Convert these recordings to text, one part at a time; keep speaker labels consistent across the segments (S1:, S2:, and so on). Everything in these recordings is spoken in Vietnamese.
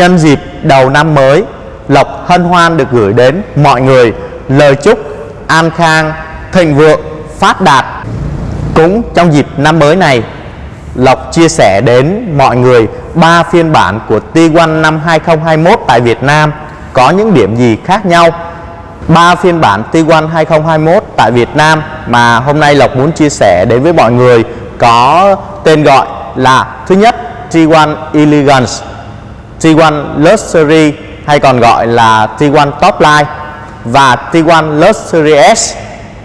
S1: Nhân dịp đầu năm mới, Lộc hân hoan được gửi đến mọi người lời chúc an khang, thịnh vượng, phát đạt. Cũng trong dịp năm mới này, Lộc chia sẻ đến mọi người ba phiên bản của T1 năm 2021 tại Việt Nam có những điểm gì khác nhau. Ba phiên bản T1 2021 tại Việt Nam mà hôm nay Lộc muốn chia sẻ đến với mọi người có tên gọi là thứ nhất T1 Elegance, T1 Luxury hay còn gọi là T1 Top Line và T1 Luxury S.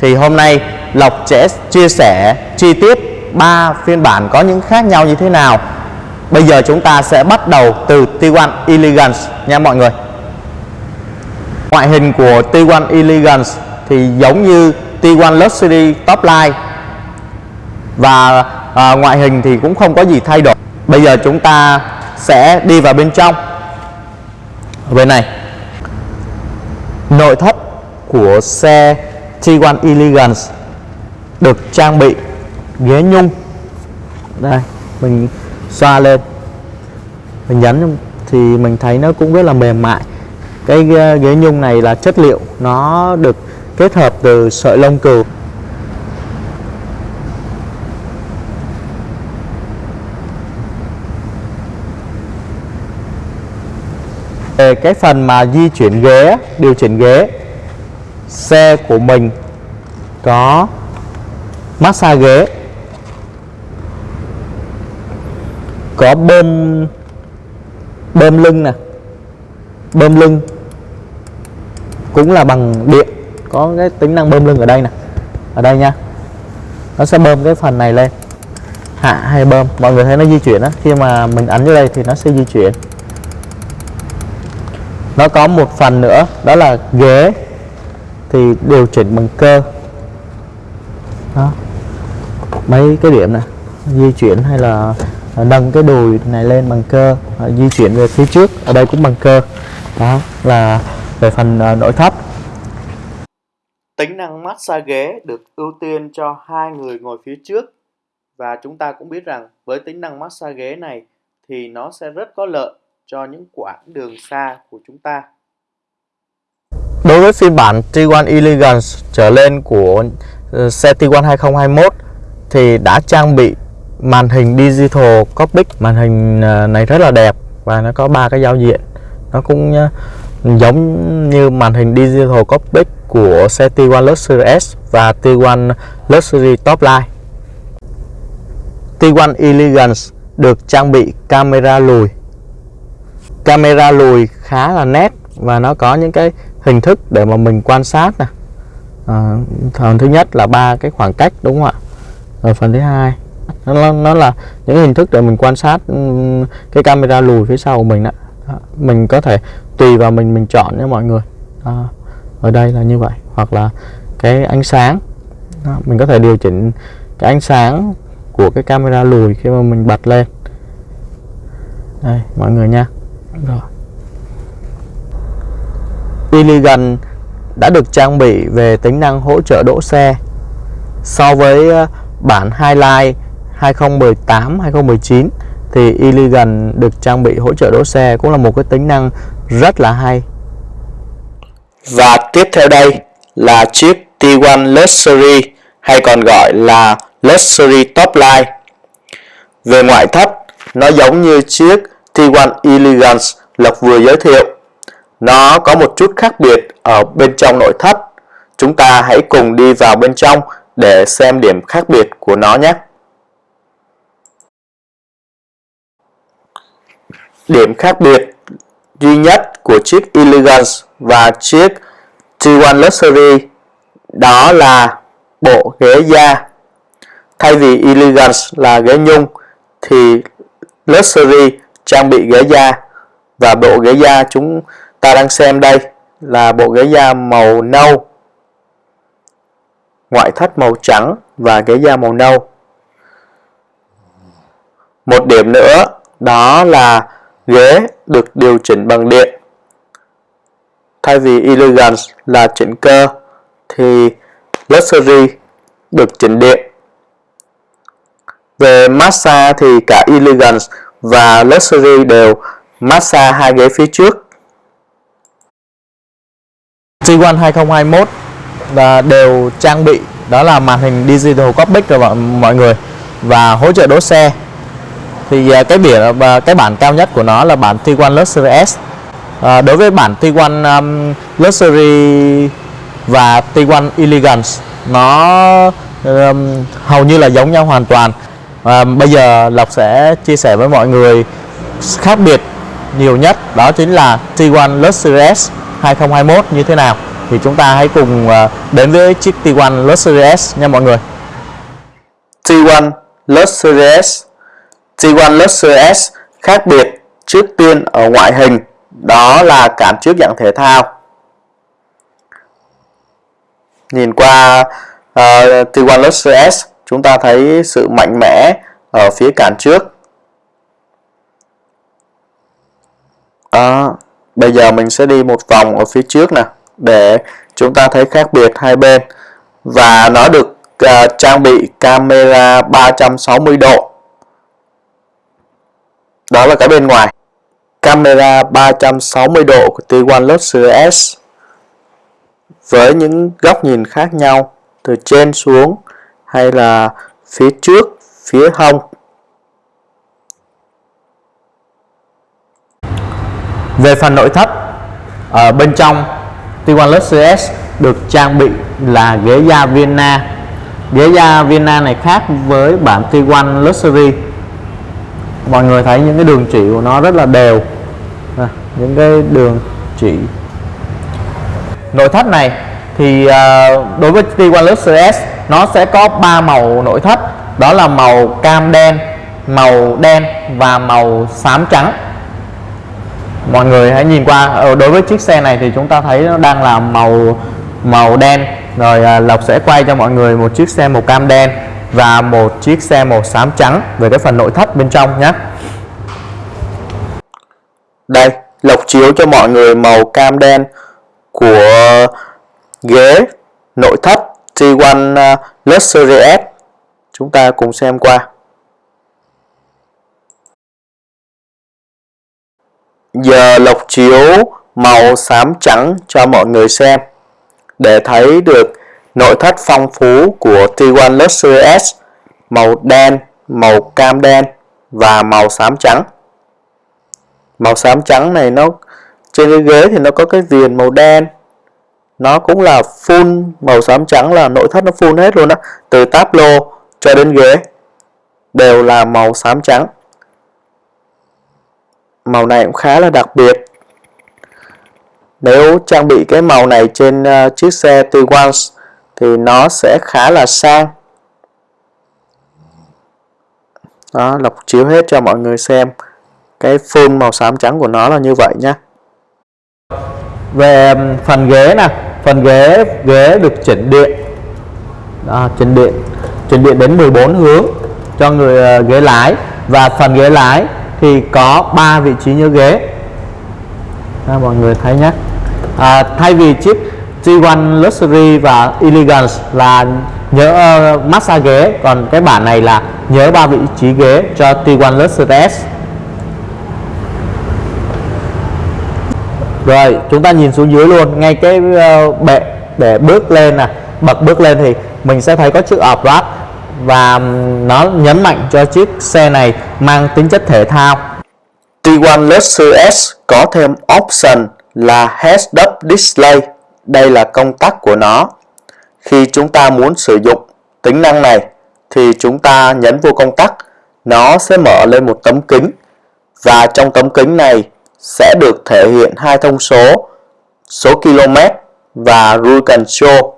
S1: Thì hôm nay Lộc sẽ chia sẻ chi tiết ba phiên bản có những khác nhau như thế nào. Bây giờ chúng ta sẽ bắt đầu từ T1 Elegance nha mọi người. Ngoại hình của T1 Elegance thì giống như T1 Luxury Top Line. Và à, ngoại hình thì cũng không có gì thay đổi. Bây giờ chúng ta sẽ đi vào bên trong. Ở bên này, Nội thất của xe T1 Elegance được trang bị ghế nhung. Đây, mình xoa lên. Mình nhấn thì mình thấy nó cũng rất là mềm mại. Cái ghế nhung này là chất liệu nó được kết hợp từ sợi lông cừu. Về cái phần mà di chuyển ghế, điều chỉnh ghế, xe của mình có massage ghế, có bơm bơm lưng nè, bơm lưng cũng là bằng điện, có cái tính năng bơm lưng ở đây nè, ở đây nha. Nó sẽ bơm cái phần này lên, hạ hay bơm, mọi người thấy nó di chuyển á, khi mà mình ấn vô đây thì nó sẽ di chuyển nó có một phần nữa, đó là ghế, thì điều chỉnh bằng cơ. Đó. Mấy cái điểm này di chuyển hay là nâng cái đùi này lên bằng cơ à, di chuyển về phía trước, ở đây cũng bằng cơ. Đó, là về phần à, nội thất. Tính năng massage ghế được ưu tiên cho hai người ngồi phía trước. Và chúng ta cũng biết rằng với tính năng massage ghế này thì nó sẽ rất có lợi cho những quãng đường xa của chúng ta. Đối với phiên bản T1 Elegance trở lên của ờ, xe T1 2021 thì đã trang bị màn hình digital cockpit. Màn hình ờ, này rất là đẹp và nó có ba cái giao diện. Nó cũng ờ, giống như màn hình digital cockpit của xe T1 Luxury S và T1 Luxury Topline Tiguan T1 Elegance được trang bị camera lùi camera lùi khá là nét và nó có những cái hình thức để mà mình quan sát nè à, phần thứ nhất là ba cái khoảng cách đúng không ạ rồi phần thứ hai nó, nó là những hình thức để mình quan sát ừ, cái camera lùi phía sau của mình đó. mình có thể tùy vào mình mình chọn nha mọi người đó. ở đây là như vậy hoặc là cái ánh sáng đó. mình có thể điều chỉnh cái ánh sáng của cái camera lùi khi mà mình bật lên đây mọi người nha rồi Iligan đã được trang bị về tính năng hỗ trợ đỗ xe so với ờ, bản Highlight 2018 2019 thì Iligan được trang bị hỗ trợ đỗ xe cũng là một cái tính năng rất là hay. Và tiếp theo đây là chiếc T1 Luxury hay còn gọi là Luxury Top Line. Về ngoại thất, nó giống như chiếc T1 Elegance Lộc vừa giới thiệu. Nó có một chút khác biệt ở bên trong nội thất. Chúng ta hãy cùng đi vào bên trong để xem điểm khác biệt của nó nhé. Điểm khác biệt duy nhất của chiếc Elegance và chiếc T1 Luxury đó là bộ ghế da. Thay vì Elegance là ghế nhung thì Luxury trang bị ghế da và bộ ghế da chúng ta đang xem đây là bộ ghế da màu nâu ngoại thất màu trắng và ghế da màu nâu. Một điểm nữa, đó là ghế được điều chỉnh bằng điện. Thay vì Elegance là chỉnh cơ, thì Luxury được chỉnh điện. Về massage thì cả Elegance và Luxury đều massage hai ghế phía trước. G1 2021 và đều trang bị đó là màn hình digital cockpit rồi mọi người và hỗ trợ đỗ xe. Thì à, cái biển và cái bản cao nhất của nó là bản T1 Luxury S. À, đối với bản T1 um, Luxury và T1 Elegance nó um, hầu như là giống nhau hoàn toàn và bây giờ Lộc sẽ chia sẻ với mọi người khác biệt nhiều nhất đó chính là T1 Luxury S 2021 như thế nào. Thì chúng ta hãy cùng ờ, đến với chiếc T1 Luxury S nha mọi người. T1 Luxury S T1 Luxury S khác biệt trước tiên ở ngoại hình đó là cản trước dạng thể thao. Nhìn qua uh, T1 Luxury S chúng ta thấy sự mạnh mẽ ở phía cản trước. Đó. bây giờ mình sẽ đi một vòng ở phía trước nè để chúng ta thấy khác biệt hai bên. Và nó được uh, trang bị camera 360 độ. Đó là cái bên ngoài. Camera 360 độ của T1 Luxury S với những góc nhìn khác nhau từ trên xuống hay là phía trước, phía hông. Về phần nội thất, ở bên trong T1 Luxury S được trang bị là ghế da Vienna. Ghế da Vienna này khác với bản T1 Luxury. Mọi người thấy những cái đường chỉ của nó rất là đều. À, những cái đường chỉ nội thất này thì uh, đối với T1 Luxury S nó sẽ có ba màu nội thất. Đó là màu cam đen màu đen và màu xám trắng. Mọi người hãy nhìn qua. Ờ, đối với chiếc xe này thì chúng ta thấy nó đang là màu màu đen. Rồi à, Lộc sẽ quay cho mọi người một chiếc xe màu cam đen và một chiếc xe màu xám trắng về cái phần nội thất bên trong nhé đây Lộc chiếu cho mọi người màu cam đen của ghế nội thất T1 ờ, Luxury S. Chúng ta cùng xem qua. Giờ lọc chiếu màu xám trắng cho mọi người xem. Để thấy được nội thất phong phú của T1 Luxury S màu đen, màu cam đen và màu xám trắng. Màu xám trắng này nó trên cái ghế thì nó có cái viền màu đen nó cũng là full màu xám trắng là nội thất nó full hết luôn á. Từ táp lô cho đến ghế đều là màu xám trắng. Màu này cũng khá là đặc biệt. Nếu trang bị cái màu này trên uh, chiếc xe t thì nó sẽ khá là sang. Đó lọc chiếu hết cho mọi người xem cái full màu xám trắng của nó là như vậy nhé về phần ghế nè phần ghế ghế được chỉnh điện. Đó, chỉnh điện. Chỉnh điện đến 14 hướng cho người uh, ghế lái. Và phần ghế lái thì có 3 vị trí nhớ ghế. Đó, mọi người thấy nhé. À, thay vì chiếc G1 Luxury và Elegance là nhớ uh, massage ghế còn cái bản này là nhớ ba vị trí ghế cho T1 Luxury S. rồi chúng ta nhìn xuống dưới luôn. Ngay cái uh, bệ để bước lên nè. Bật bước lên thì mình sẽ thấy có chữ off và nó nhấn mạnh cho chiếc xe này mang tính chất thể thao. T1 Luxury S có thêm option là Heads Up Display. Đây là công tắc của nó. Khi chúng ta muốn sử dụng tính năng này thì chúng ta nhấn vô công tắc. Nó sẽ mở lên một tấm kính. Và trong tấm kính này sẽ được thể hiện hai thông số số km và rule control.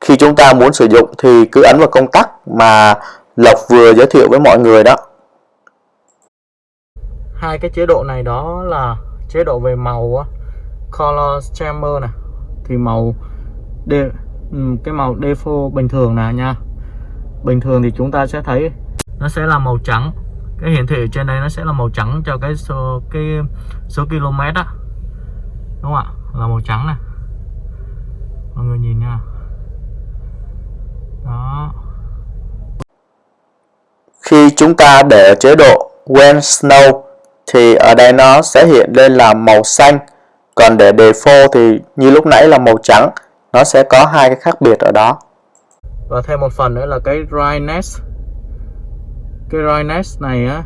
S1: Khi chúng ta muốn sử dụng thì cứ ấn vào công tắc mà Lộc vừa giới thiệu với mọi người đó. Hai cái chế độ này đó là chế độ về màu color chamber này thì màu de, ừ, cái màu default bình thường nè nha. Bình thường thì chúng ta sẽ thấy nó sẽ là màu trắng cái hiển thị ở trên đây nó sẽ là màu trắng cho cái số cái số km á. Đúng không ạ? Là màu trắng này. Mọi người nhìn nha. Đó. Khi chúng ta để chế độ when snow thì ở đây nó sẽ hiện lên là màu xanh. Còn để default thì như lúc nãy là màu trắng. Nó sẽ có hai cái khác biệt ở đó. Và thêm một phần nữa là cái dryness cái dryness này á,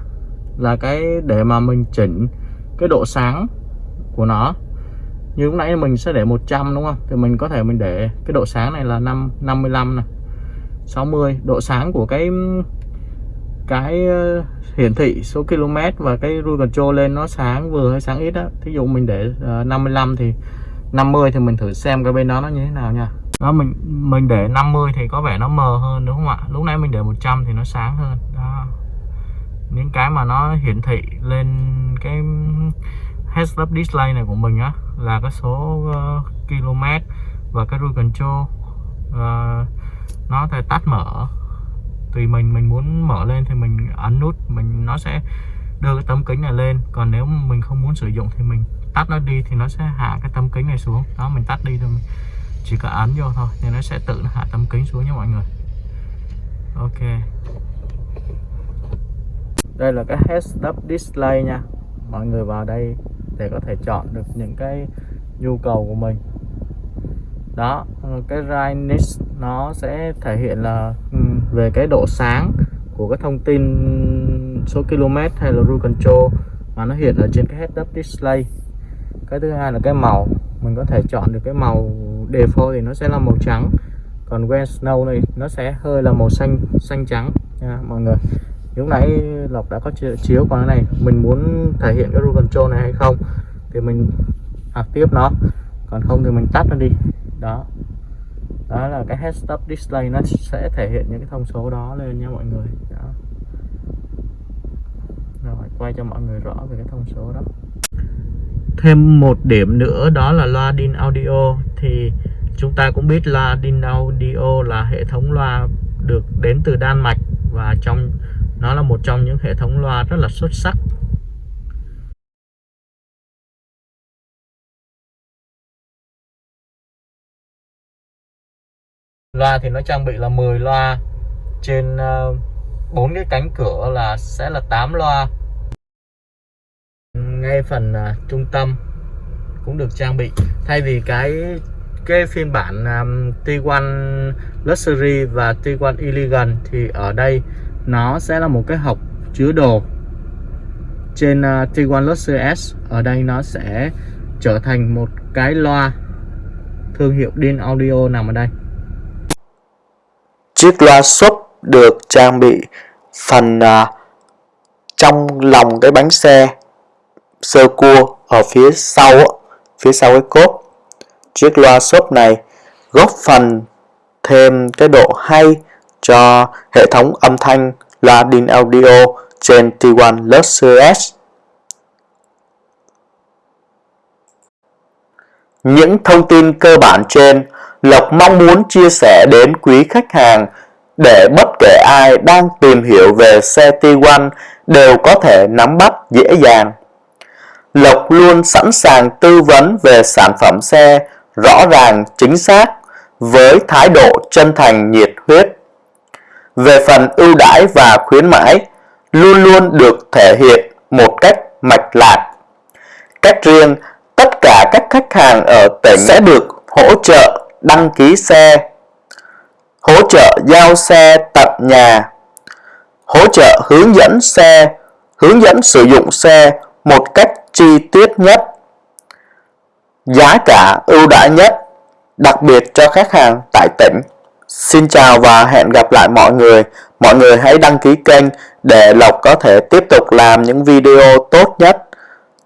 S1: là cái để mà mình chỉnh cái độ sáng của nó. Như lúc nãy mình sẽ để 100 đúng không? Thì mình có thể mình để cái độ sáng này là 5 55 này 60 độ sáng của cái cái ờ, hiển thị số km và cái rule control lên nó sáng vừa hay sáng ít á. Thí dụ mình để ờ, 55 thì 50 thì mình thử xem cái bên đó nó như thế nào nha đó mình mình để 50 thì có vẻ nó mờ hơn đúng không ạ? Lúc nãy mình để 100 thì nó sáng hơn. Đó. Những cái mà nó hiển thị lên cái heads up display này của mình á là cái số uh, km và cái rule control uh, nó thể tắt mở. Tùy mình mình muốn mở lên thì mình ấn nút mình nó sẽ đưa cái tấm kính này lên. Còn nếu mình không muốn sử dụng thì mình tắt nó đi thì nó sẽ hạ cái tấm kính này xuống. Đó mình tắt đi rồi mình chỉ cần ấn vô thôi, thì nó sẽ tự nó hạ tấm kính xuống nha mọi người. Ok. Đây là cái heads up display nha. Mọi người vào đây để có thể chọn được những cái nhu cầu của mình. Đó, cái brightness nó sẽ thể hiện là ừ, về cái độ sáng của cái thông tin số km hay là rule control mà nó hiện ở trên cái head up display. Cái thứ hai là cái màu. Mình có thể chọn được cái màu default thì nó sẽ là màu trắng. Còn when snow này, nó sẽ hơi là màu xanh xanh trắng. Nha, mọi người. Lúc nãy lộc đã có chiếu con cái này. Mình muốn thể hiện cái rule control này hay không thì mình học tiếp nó. Còn không thì mình tắt nó đi. Đó. Đó là cái head up display. Nó sẽ thể hiện những cái thông số đó lên nha mọi người. Đó. Rồi, quay cho mọi người rõ về cái thông số đó. Thêm một điểm nữa, đó là loa DIN audio thì chúng ta cũng biết là Dinaudio là hệ thống loa được đến từ Đan Mạch và trong, nó là một trong những hệ thống loa rất là xuất sắc. Loa thì nó trang bị là 10 loa, trên ờ, bốn cái cánh cửa là sẽ là 8 loa. Ngay phần ờ, trung tâm cũng được trang bị. Thay vì cái cái phiên bản um, T1 Luxury và T1 Elegant thì ở đây nó sẽ là một cái hộp chứa đồ trên uh, T1 Luxury S. Ở đây nó sẽ trở thành một cái loa thương hiệu Din Audio nằm ở đây. Chiếc loa sub được trang bị phần uh, trong lòng cái bánh xe sơ cua ở phía sau phía sau cái cốp chiếc loa sub này góp phần thêm cái độ hay cho hệ thống âm thanh loa DIN audio trên T1 Luxury Những thông tin cơ bản trên, Lộc mong muốn chia sẻ đến quý khách hàng để bất kể ai đang tìm hiểu về xe T1 đều có thể nắm bắt dễ dàng. Lộc luôn sẵn sàng tư vấn về sản phẩm xe rõ ràng chính xác với thái độ chân thành nhiệt huyết. Về phần ưu đãi và khuyến mãi luôn luôn được thể hiện một cách mạch lạc. Cách riêng, tất cả các khách hàng ở tỉnh sẽ được hỗ trợ đăng ký xe, hỗ trợ giao xe tận nhà, hỗ trợ hướng dẫn xe, hướng dẫn sử dụng xe một cách chi tiết nhất, giá cả ưu đãi nhất, đặc biệt cho khách hàng tại tỉnh. Xin chào và hẹn gặp lại mọi người. Mọi người hãy đăng ký kênh để Lộc có thể tiếp tục làm những video tốt nhất,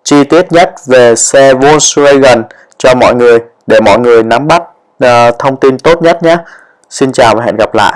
S1: chi tiết nhất về xe Volkswagen cho mọi người để mọi người nắm bắt uh, thông tin tốt nhất nhé. Xin chào và hẹn gặp lại.